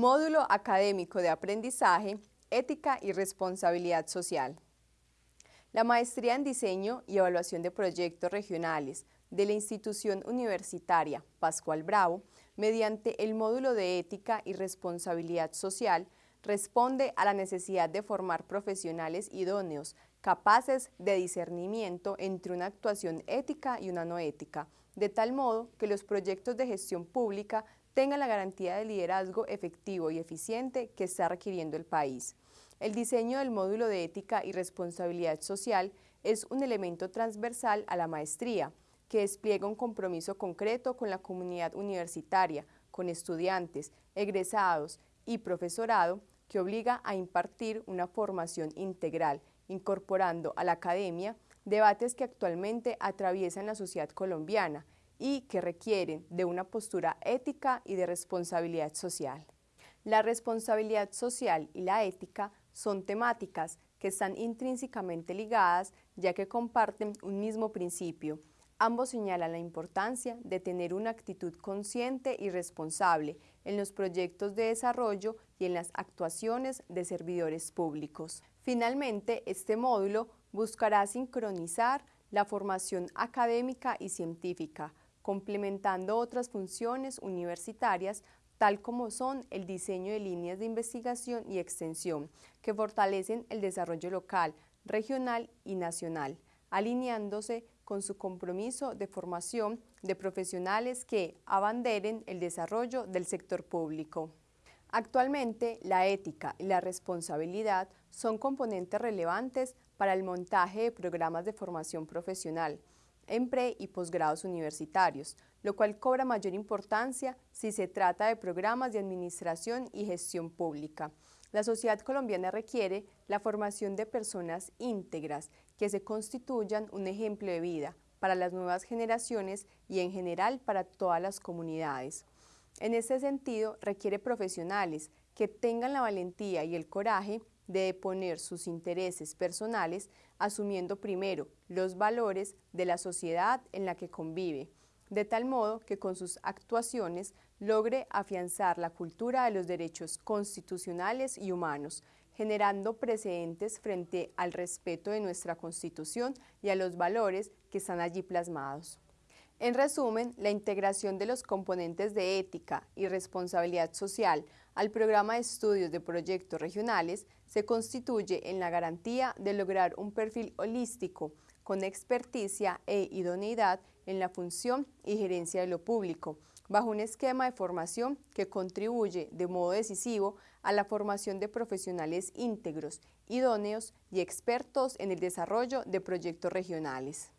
Módulo Académico de Aprendizaje, Ética y Responsabilidad Social. La Maestría en Diseño y Evaluación de Proyectos Regionales de la institución universitaria Pascual Bravo, mediante el módulo de Ética y Responsabilidad Social, responde a la necesidad de formar profesionales idóneos, capaces de discernimiento entre una actuación ética y una no ética, de tal modo que los proyectos de gestión pública tengan la garantía de liderazgo efectivo y eficiente que está requiriendo el país. El diseño del módulo de ética y responsabilidad social es un elemento transversal a la maestría, que despliega un compromiso concreto con la comunidad universitaria, con estudiantes, egresados y profesorado, que obliga a impartir una formación integral, incorporando a la academia debates que actualmente atraviesan la sociedad colombiana y que requieren de una postura ética y de responsabilidad social. La responsabilidad social y la ética son temáticas que están intrínsecamente ligadas ya que comparten un mismo principio. Ambos señalan la importancia de tener una actitud consciente y responsable en los proyectos de desarrollo y en las actuaciones de servidores públicos. Finalmente, este módulo buscará sincronizar la formación académica y científica, complementando otras funciones universitarias tal como son el diseño de líneas de investigación y extensión, que fortalecen el desarrollo local, regional y nacional, alineándose con su compromiso de formación de profesionales que abanderen el desarrollo del sector público. Actualmente, la ética y la responsabilidad son componentes relevantes para el montaje de programas de formación profesional en pre- y posgrados universitarios, lo cual cobra mayor importancia si se trata de programas de administración y gestión pública. La sociedad colombiana requiere la formación de personas íntegras que se constituyan un ejemplo de vida para las nuevas generaciones y en general para todas las comunidades. En ese sentido, requiere profesionales que tengan la valentía y el coraje de deponer sus intereses personales, asumiendo primero los valores de la sociedad en la que convive, de tal modo que con sus actuaciones logre afianzar la cultura de los derechos constitucionales y humanos, generando precedentes frente al respeto de nuestra Constitución y a los valores que están allí plasmados. En resumen, la integración de los componentes de ética y responsabilidad social al programa de estudios de proyectos regionales se constituye en la garantía de lograr un perfil holístico con experticia e idoneidad en la función y gerencia de lo público, bajo un esquema de formación que contribuye de modo decisivo a la formación de profesionales íntegros, idóneos y expertos en el desarrollo de proyectos regionales.